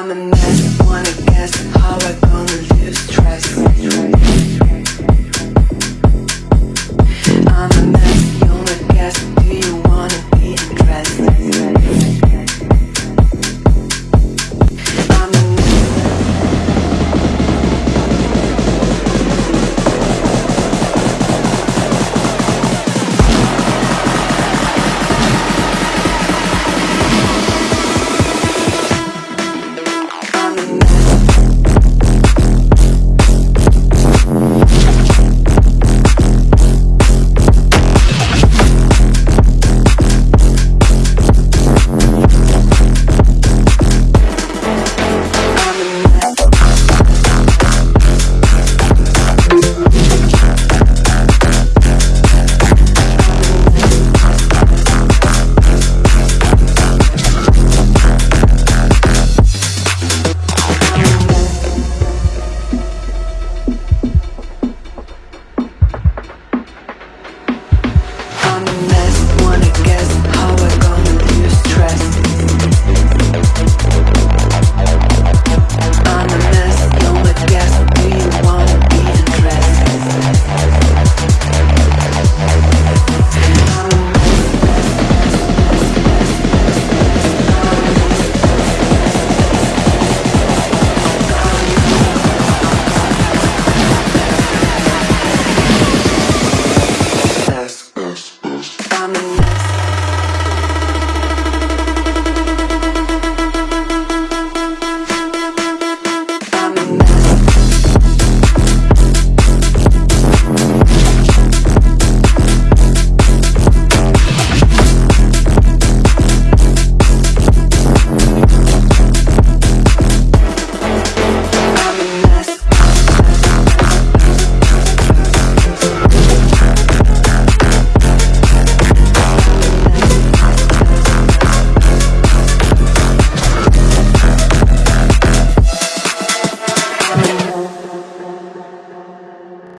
I'm a mess, wanna guess how I gonna live stress.